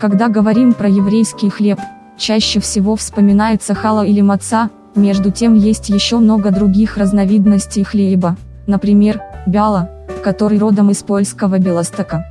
Когда говорим про еврейский хлеб, чаще всего вспоминается хала или маца, между тем есть еще много других разновидностей хлеба, например, бяла, который родом из польского Белостока.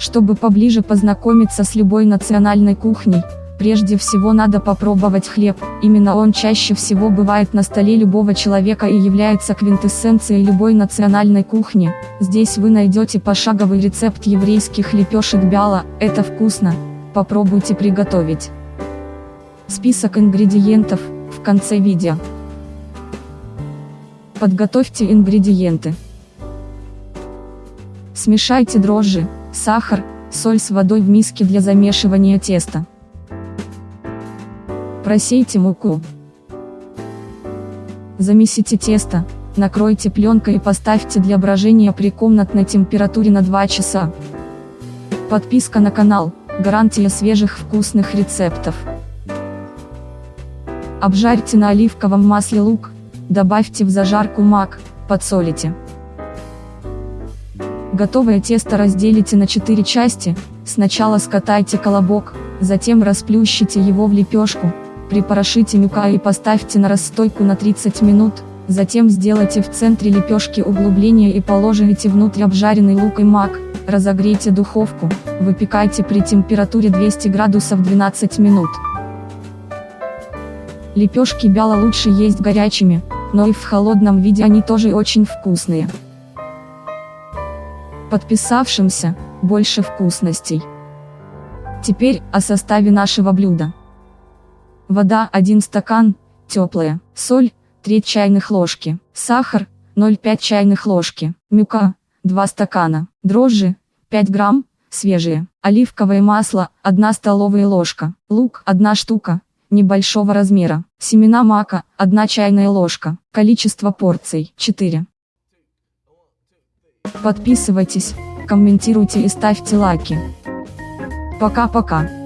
Чтобы поближе познакомиться с любой национальной кухней, прежде всего надо попробовать хлеб, именно он чаще всего бывает на столе любого человека и является квинтэссенцией любой национальной кухни. Здесь вы найдете пошаговый рецепт еврейских лепешек бяла, это вкусно, попробуйте приготовить. Список ингредиентов, в конце видео. Подготовьте ингредиенты. Смешайте дрожжи, сахар, соль с водой в миске для замешивания теста. Просейте муку. Замесите тесто, накройте пленкой и поставьте для брожения при комнатной температуре на 2 часа. Подписка на канал, гарантия свежих вкусных рецептов. Обжарьте на оливковом масле лук, добавьте в зажарку мак, подсолите. Готовое тесто разделите на 4 части, сначала скатайте колобок, затем расплющите его в лепешку, припорошите мюка и поставьте на расстойку на 30 минут, затем сделайте в центре лепешки углубление и положите внутрь обжаренный лук и мак, разогрейте духовку, выпекайте при температуре 200 градусов 12 минут. Лепешки бяла лучше есть горячими, но и в холодном виде они тоже очень вкусные. Подписавшимся, больше вкусностей. Теперь, о составе нашего блюда. Вода 1 стакан, теплая, соль, 3 чайных ложки, сахар, 0,5 чайных ложки, мюка, 2 стакана, дрожжи, 5 грамм, свежие, оливковое масло, 1 столовая ложка, лук, 1 штука, небольшого размера, семена мака, 1 чайная ложка, количество порций, 4. Подписывайтесь, комментируйте и ставьте лайки. Пока-пока.